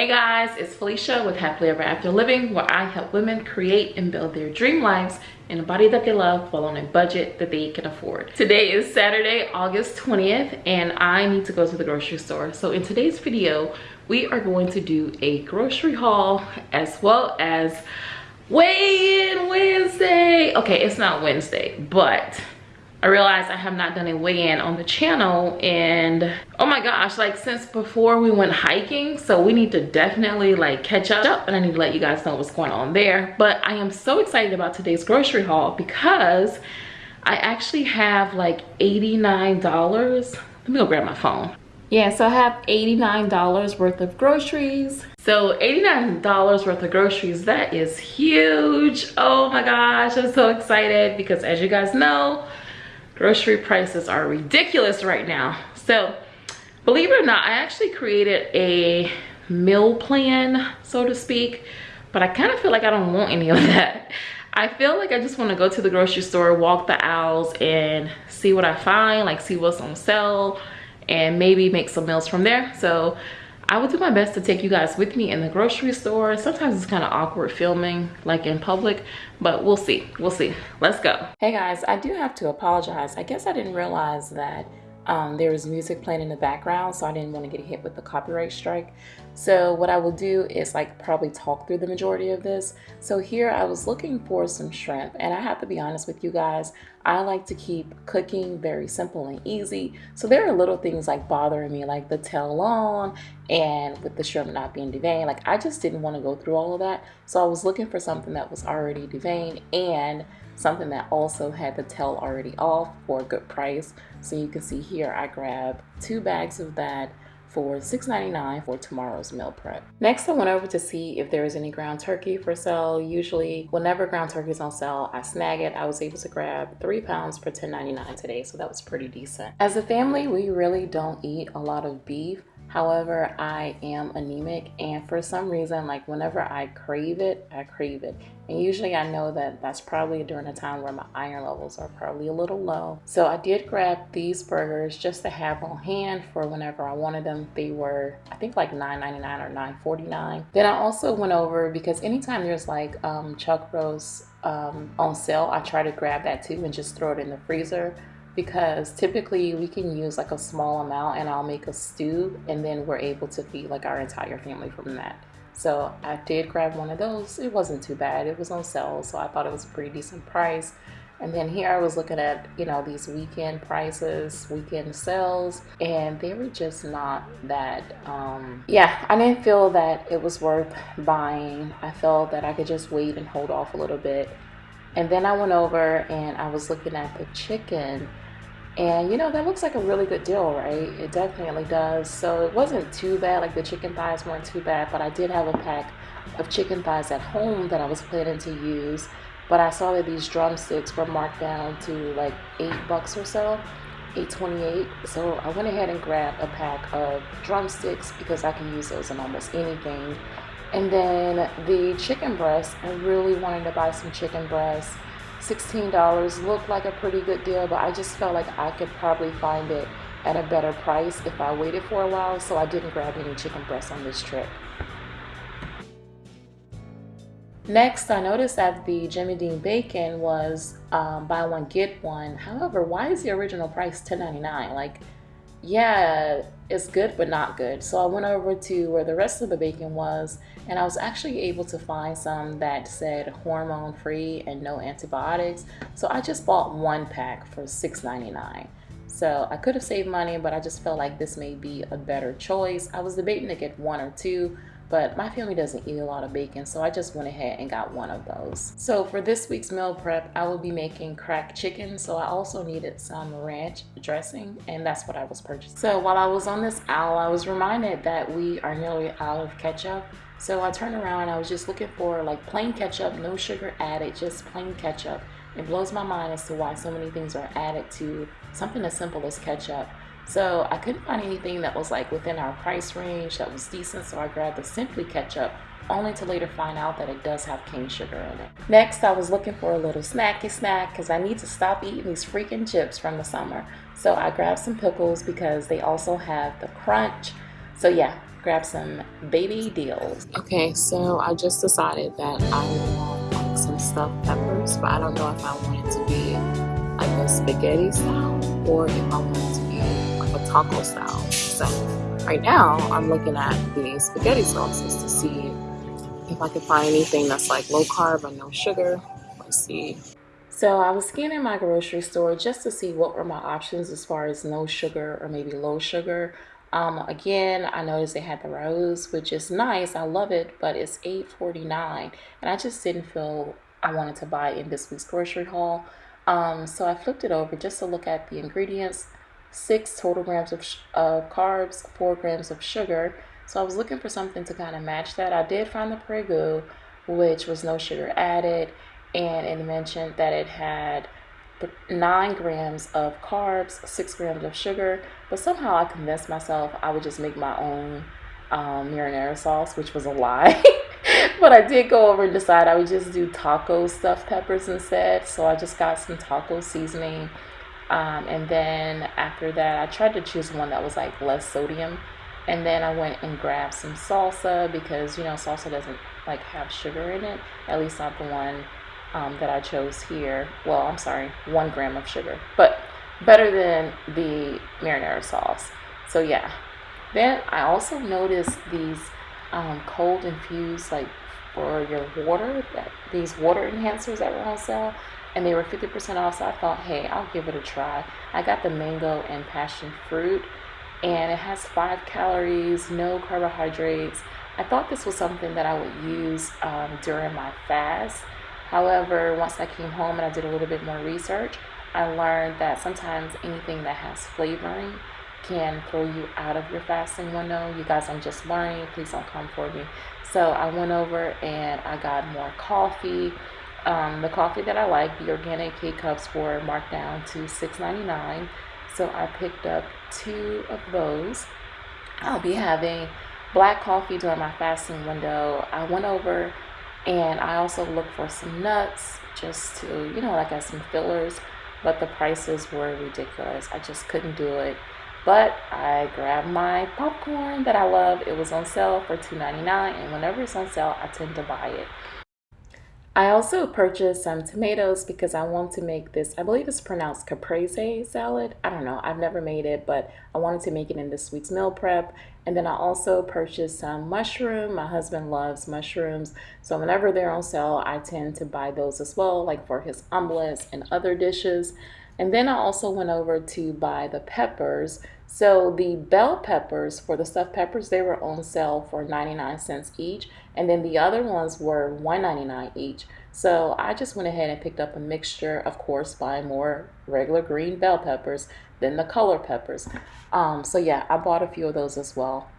Hey guys, it's Felicia with Happily Ever After Living where I help women create and build their dream lives in a body that they love while on a budget that they can afford. Today is Saturday, August 20th and I need to go to the grocery store. So in today's video, we are going to do a grocery haul as well as weigh-in Wednesday. Okay, it's not Wednesday, but I realized I have not done a weigh-in on the channel and oh my gosh, like since before we went hiking, so we need to definitely like catch up and I need to let you guys know what's going on there. But I am so excited about today's grocery haul because I actually have like $89. Let me go grab my phone. Yeah, so I have $89 worth of groceries. So $89 worth of groceries, that is huge. Oh my gosh, I'm so excited because as you guys know, grocery prices are ridiculous right now. So believe it or not i actually created a meal plan so to speak but i kind of feel like i don't want any of that. I feel like i just want to go to the grocery store walk the aisles and see what i find like see what's on sale and maybe make some meals from there. So I will do my best to take you guys with me in the grocery store. Sometimes it's kind of awkward filming like in public, but we'll see. We'll see. Let's go. Hey guys, I do have to apologize. I guess I didn't realize that um, there was music playing in the background, so I didn't want to get hit with the copyright strike. So what I will do is like probably talk through the majority of this. So here I was looking for some shrimp and I have to be honest with you guys, I like to keep cooking very simple and easy. So there are little things like bothering me like the tail on and with the shrimp not being deveined. Like I just didn't want to go through all of that. So I was looking for something that was already deveined and something that also had the tail already off for a good price. So you can see here I grabbed two bags of that for $6.99 for tomorrow's meal prep. Next, I went over to see if there was any ground turkey for sale. Usually, whenever ground turkey is on sale, I snag it. I was able to grab three pounds for $10.99 today, so that was pretty decent. As a family, we really don't eat a lot of beef. However, I am anemic and for some reason, like whenever I crave it, I crave it. And usually I know that that's probably during a time where my iron levels are probably a little low. So I did grab these burgers just to have on hand for whenever I wanted them. They were, I think like $9.99 or $9.49. Then I also went over because anytime there's like um, chuck roast um, on sale, I try to grab that too and just throw it in the freezer because typically we can use like a small amount and I'll make a stew and then we're able to feed like our entire family from that. So I did grab one of those. It wasn't too bad. It was on sale, so I thought it was a pretty decent price. And then here I was looking at, you know, these weekend prices, weekend sales, and they were just not that, um, yeah, I didn't feel that it was worth buying. I felt that I could just wait and hold off a little bit. And then I went over and I was looking at the chicken and you know, that looks like a really good deal, right? It definitely does. So it wasn't too bad, like the chicken thighs weren't too bad, but I did have a pack of chicken thighs at home that I was planning to use. But I saw that these drumsticks were marked down to like eight bucks or so, 828. So I went ahead and grabbed a pack of drumsticks because I can use those in almost anything. And then the chicken breast, I really wanted to buy some chicken breast $16 looked like a pretty good deal, but I just felt like I could probably find it at a better price if I waited for a while, so I didn't grab any chicken breasts on this trip. Next, I noticed that the Jimmy Dean bacon was um, buy one get one. However, why is the original price $10.99? Like yeah, it's good but not good. So I went over to where the rest of the bacon was and I was actually able to find some that said hormone free and no antibiotics. So I just bought one pack for $6.99. So I could have saved money, but I just felt like this may be a better choice. I was debating to get one or two, but my family doesn't eat a lot of bacon so I just went ahead and got one of those. So for this week's meal prep I will be making cracked chicken so I also needed some ranch dressing and that's what I was purchasing. So while I was on this aisle I was reminded that we are nearly out of ketchup so I turned around I was just looking for like plain ketchup no sugar added just plain ketchup. It blows my mind as to why so many things are added to something as simple as ketchup. So I couldn't find anything that was like within our price range that was decent. So I grabbed the Simply Ketchup only to later find out that it does have cane sugar in it. Next, I was looking for a little snacky snack because I need to stop eating these freaking chips from the summer. So I grabbed some pickles because they also have the crunch. So yeah, grab some baby dills. Okay, so I just decided that I want like some stuffed peppers, but I don't know if I want it to be like a spaghetti style or if I want it to a taco style. So right now I'm looking at the spaghetti sauces to see if I can find anything that's like low carb or no sugar. Let's see. So I was scanning my grocery store just to see what were my options as far as no sugar or maybe low sugar. Um, again, I noticed they had the Rao's, which is nice. I love it, but it's $8.49, and I just didn't feel I wanted to buy in this week's grocery haul. Um, so I flipped it over just to look at the ingredients. Six total grams of, of carbs, four grams of sugar. So I was looking for something to kind of match that. I did find the Prego, which was no sugar added, and it mentioned that it had nine grams of carbs, six grams of sugar. But somehow I convinced myself I would just make my own um, marinara sauce, which was a lie. but I did go over and decide I would just do taco stuffed peppers instead. So I just got some taco seasoning. Um, and then after that, I tried to choose one that was like less sodium. And then I went and grabbed some salsa because, you know, salsa doesn't like have sugar in it, at least not the one um, that I chose here. Well, I'm sorry, one gram of sugar, but better than the marinara sauce. So yeah. Then I also noticed these um, cold infused like for your water, that, these water enhancers that were on sale, and they were 50% off. So I thought, hey, I'll give it a try. I got the mango and passion fruit, and it has five calories, no carbohydrates. I thought this was something that I would use um, during my fast However, once I came home and I did a little bit more research, I learned that sometimes anything that has flavoring can throw you out of your fasting window. You guys, I'm just learning. Please don't come for me. So I went over and I got more coffee. Um, the coffee that I like, the organic K cups, were marked down to $6.99. So I picked up two of those. I'll be having black coffee during my fasting window. I went over and I also looked for some nuts just to, you know, like as some fillers, but the prices were ridiculous. I just couldn't do it. But I grabbed my popcorn that I love. It was on sale for $2.99, and whenever it's on sale, I tend to buy it. I also purchased some tomatoes because I want to make this, I believe it's pronounced caprese salad. I don't know, I've never made it, but I wanted to make it in this week's meal prep. And then I also purchased some mushroom. My husband loves mushrooms. So whenever they're on sale, I tend to buy those as well, like for his omelets and other dishes. And then I also went over to buy the peppers. So the bell peppers for the stuffed peppers, they were on sale for 99 cents each. And then the other ones were 1.99 each. So I just went ahead and picked up a mixture, of course, buying more regular green bell peppers than the color peppers. Um, so yeah, I bought a few of those as well.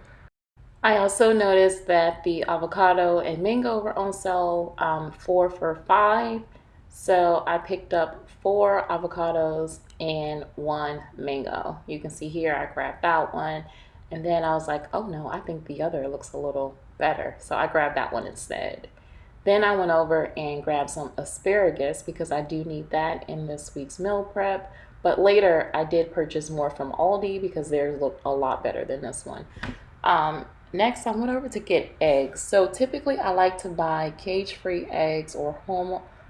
I also noticed that the avocado and mango were on sale um, four for five. So I picked up four avocados and one mango. You can see here I grabbed that one and then I was like, oh no, I think the other looks a little better. So I grabbed that one instead. Then I went over and grabbed some asparagus because I do need that in this week's meal prep. But later I did purchase more from Aldi because theirs looked a lot better than this one. Um, next I went over to get eggs. So typically I like to buy cage-free eggs or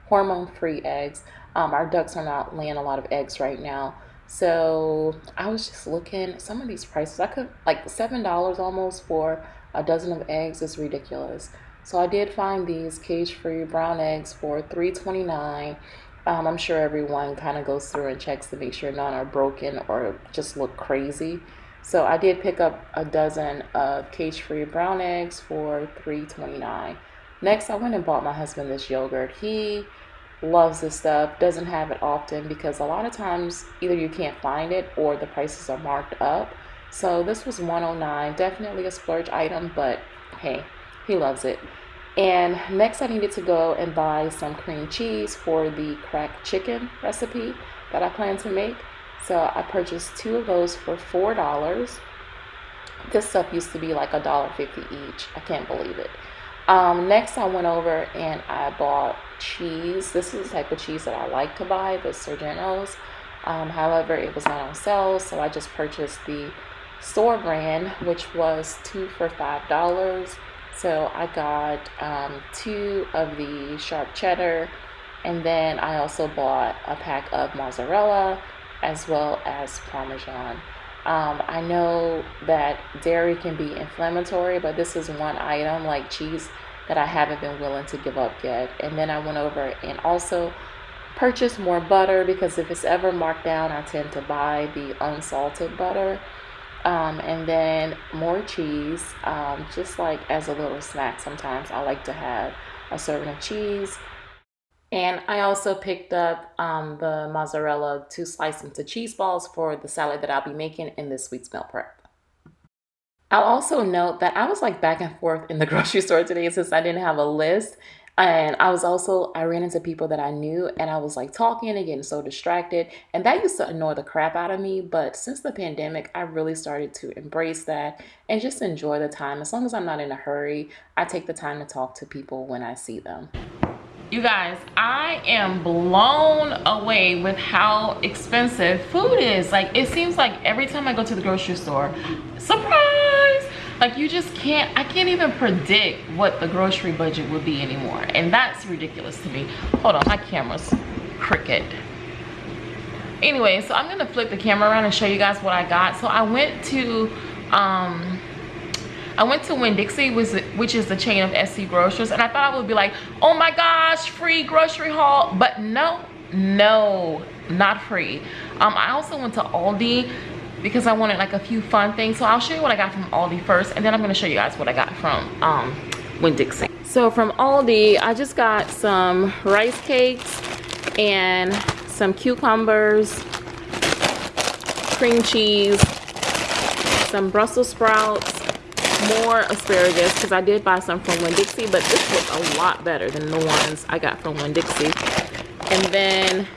hormone-free eggs. Um, our ducks are not laying a lot of eggs right now. So I was just looking some of these prices. I could like seven dollars almost for a dozen of eggs is ridiculous. So I did find these cage-free brown eggs for $3.29. Um, I'm sure everyone kind of goes through and checks to make sure none are broken or just look crazy. So I did pick up a dozen of cage-free brown eggs for $3.29. Next, I went and bought my husband this yogurt. He loves this stuff, doesn't have it often because a lot of times either you can't find it or the prices are marked up. So this was 109 definitely a splurge item, but hey, he loves it. And next I needed to go and buy some cream cheese for the cracked chicken recipe that I plan to make. So I purchased two of those for $4. This stuff used to be like a dollar fifty each. I can't believe it. Um, next, I went over and I bought cheese. This is the type of cheese that I like to buy, the Sargento's. Um, however, it was not on sale, so I just purchased the store brand, which was two for five dollars. So I got um, two of the sharp cheddar, and then I also bought a pack of mozzarella as well as parmesan. Um, I know that dairy can be inflammatory, but this is one item like cheese that I haven't been willing to give up yet. And then I went over and also purchased more butter because if it's ever marked down, I tend to buy the unsalted butter. Um, and then more cheese, um, just like as a little snack sometimes. I like to have a serving of cheese. And I also picked up um, the mozzarella to slice into cheese balls for the salad that I'll be making in this week's meal prep. I'll also note that I was like back and forth in the grocery store today since I didn't have a list. And I was also, I ran into people that I knew and I was like talking and getting so distracted. And that used to annoy the crap out of me. But since the pandemic, I really started to embrace that and just enjoy the time. As long as I'm not in a hurry, I take the time to talk to people when I see them. You guys, I am blown away with how expensive food is. Like, it seems like every time I go to the grocery store, surprise! Like, you just can't, I can't even predict what the grocery budget would be anymore. And that's ridiculous to me. Hold on, my camera's crooked. Anyway, so I'm gonna flip the camera around and show you guys what I got. So I went to, um, I went to Winn-Dixie, which is the chain of SE Grocers, and I thought I would be like, oh my gosh, free grocery haul. But no, no, not free. Um, I also went to Aldi because I wanted like a few fun things. So I'll show you what I got from Aldi first, and then I'm gonna show you guys what I got from um, Winn-Dixie. So from Aldi, I just got some rice cakes and some cucumbers, cream cheese, some Brussels sprouts, more asparagus because I did buy some from Winn-Dixie, but this was a lot better than the ones I got from Winn-Dixie. And then,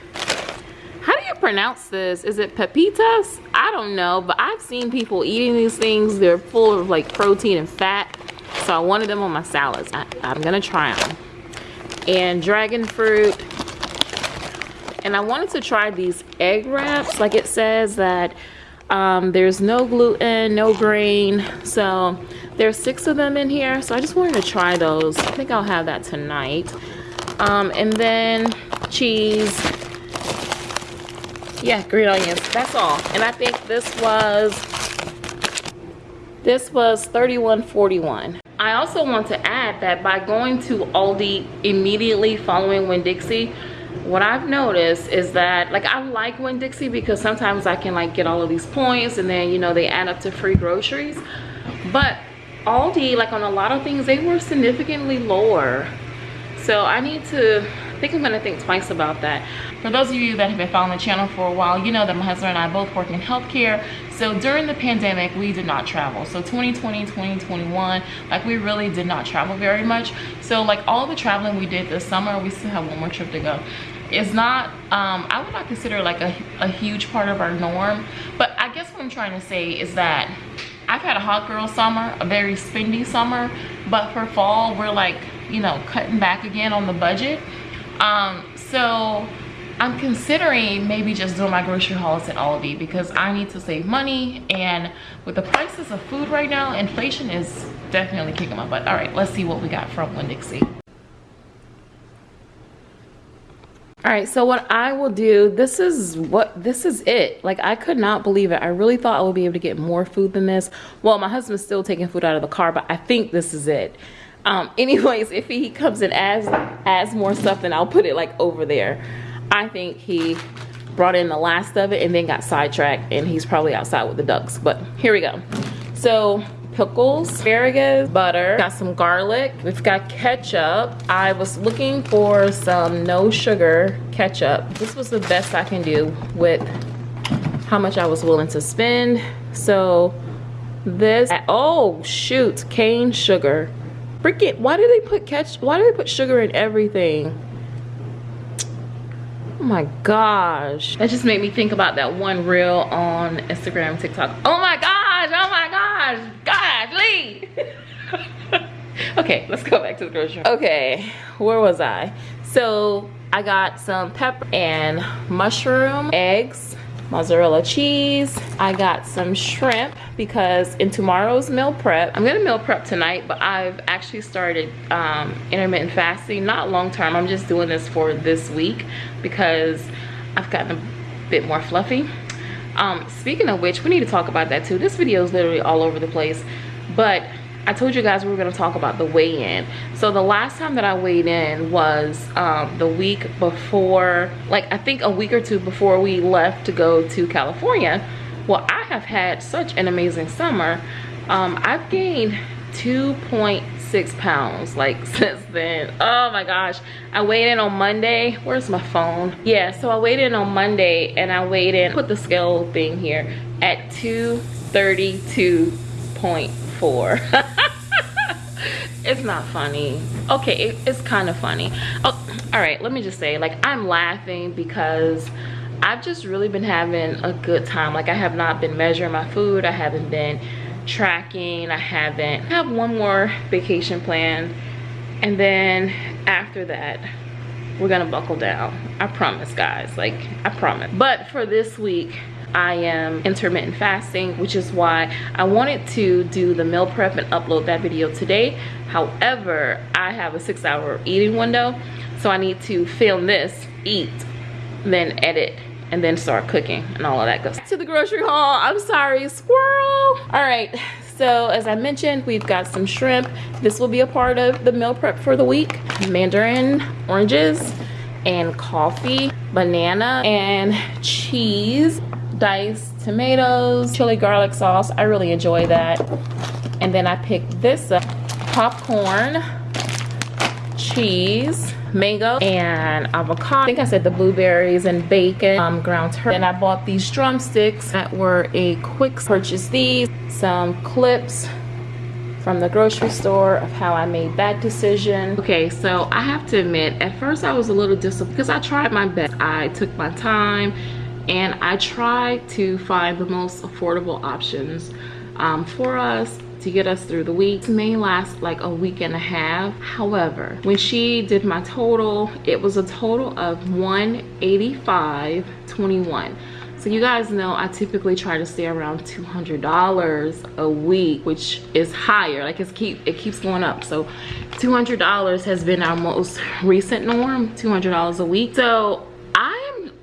how do you pronounce this? Is it pepitas? I don't know, but I've seen people eating these things. They're full of like protein and fat. So I wanted them on my salads. I, I'm gonna try them. And dragon fruit. And I wanted to try these egg wraps. Like it says that um, there's no gluten, no grain. So there's six of them in here. So I just wanted to try those. I think I'll have that tonight. Um, and then cheese. Yeah, green onions. That's all. And I think this was this was 31.41. I also want to add that by going to Aldi immediately following Winn-Dixie, what I've noticed is that like I like Winn-Dixie because sometimes I can like get all of these points and then you know they add up to free groceries. But Aldi like on a lot of things they were significantly lower. So I need to I think I'm gonna think twice about that. For those of you that have been following the channel for a while you know that my husband and I both work in healthcare. So during the pandemic we did not travel. So 2020 2021 like we really did not travel very much. So like all the traveling we did this summer we still have one more trip to go. It's not um, i would not consider like a, a huge part of our norm. But i guess what i'm trying to say is that i've had a hot girl summer a very spendy summer. But for fall we're like you know cutting back again on the budget um, so i'm considering maybe just doing my grocery hauls at aldi because i need to save money and with the prices of food right now inflation is definitely kicking my butt. All right let's see what we got from winn-dixie all right so what i will do this is what this is it. Like i could not believe it. I really thought i would be able to get more food than this. Well my husband's still taking food out of the car but i think this is it um anyways if he comes and adds adds more stuff then i'll put it like over there i think he brought in the last of it and then got sidetracked and he's probably outside with the ducks but here we go so pickles, asparagus, butter, got some garlic. We've got ketchup. I was looking for some no sugar ketchup. This was the best I can do with how much I was willing to spend. So this, oh shoot, cane sugar. Freaking, why do they put ketchup, why do they put sugar in everything? Oh my gosh. That just made me think about that one reel on Instagram, TikTok. Oh my gosh, oh my gosh, gosh, Lee. okay, let's go back to the grocery. Okay, where was I? So I got some pepper and mushroom, eggs, mozzarella cheese. I got some shrimp because in tomorrow's meal prep, I'm gonna meal prep tonight, but I've actually started um, intermittent fasting, not long term. I'm just doing this for this week because I've gotten a bit more fluffy. Um, speaking of which, we need to talk about that too. This video is literally all over the place, but I told you guys we were going to talk about the weigh-in. So the last time that I weighed in was um, the week before, like I think a week or two before we left to go to California. Well, I have had such an amazing summer. Um, I've gained 2.6 pounds like since then. Oh my gosh. I weighed in on Monday. Where's my phone? Yeah, so I weighed in on Monday and I weighed in, put the scale thing here, at 232.4. it's not funny. Okay it, it's kind of funny. Oh all right let me just say like i'm laughing because i've just really been having a good time. Like i have not been measuring my food. I haven't been tracking. I haven't I have one more vacation planned. And then after that we're gonna buckle down. I promise guys. Like i promise. But for this week I am intermittent fasting, which is why I wanted to do the meal prep and upload that video today. However, I have a six hour eating window, so I need to film this, eat, then edit, and then start cooking and all of that goes to the grocery haul. I'm sorry, squirrel. All right, so as I mentioned, we've got some shrimp. This will be a part of the meal prep for the week. Mandarin oranges and coffee, banana and cheese diced tomatoes, chili garlic sauce. I really enjoy that. And then I picked this up, popcorn, cheese, mango, and avocado. I think I said the blueberries and bacon, um, ground turkey. And I bought these drumsticks that were a quick purchase. These, some clips, from the grocery store of how I made that decision. Okay, so I have to admit, at first I was a little disappointed because I tried my best. I took my time and I try to find the most affordable options um, for us to get us through the week. It may last like a week and a half. However, when she did my total, it was a total of 185.21. So you guys know I typically try to stay around $200 a week, which is higher. Like it's keep it keeps going up. So $200 has been our most recent norm, $200 a week. So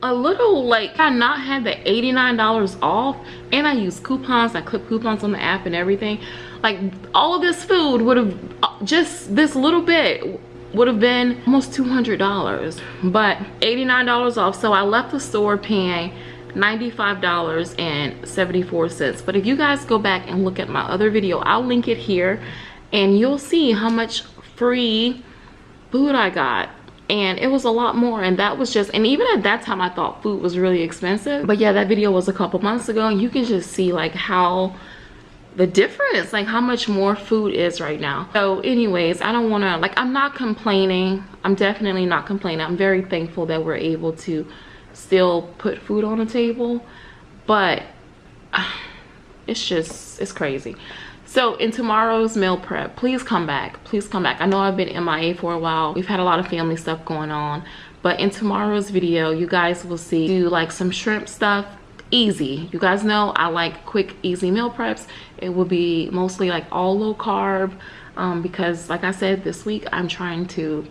a little like I not had the $89 off and I use coupons I clip coupons on the app and everything. Like all of this food would have just this little bit would have been almost $200 but $89 off. So I left the store paying $95.74 but if you guys go back and look at my other video I'll link it here and you'll see how much free food I got and it was a lot more and that was just and even at that time i thought food was really expensive. But yeah that video was a couple months ago and you can just see like how the difference like how much more food is right now. So anyways i don't want to like i'm not complaining. I'm definitely not complaining. I'm very thankful that we're able to still put food on the table but it's just it's crazy so in tomorrow's meal prep, please come back. Please come back. I know I've been MIA for a while. We've had a lot of family stuff going on. But in tomorrow's video, you guys will see do like some shrimp stuff easy you guys know i like quick easy meal preps it will be mostly like all low carb um, because like i said this week i'm trying to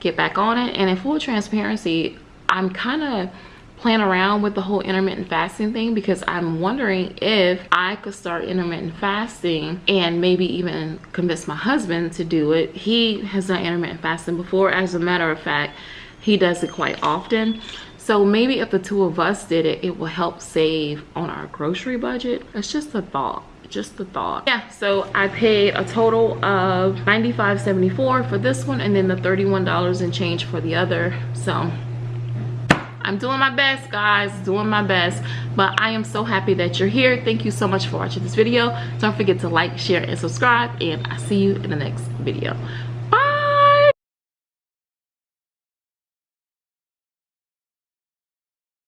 get back on it and in full transparency i'm kind of playing around with the whole intermittent fasting thing because I'm wondering if I could start intermittent fasting and maybe even convince my husband to do it. He has done intermittent fasting before. As a matter of fact, he does it quite often. So maybe if the two of us did it, it will help save on our grocery budget. It's just a thought just the thought yeah so i paid a total of 95.74 for this one and then the 31 dollars and change for the other so I'm doing my best, guys, doing my best. But I am so happy that you're here. Thank you so much for watching this video. Don't forget to like, share, and subscribe. And I'll see you in the next video.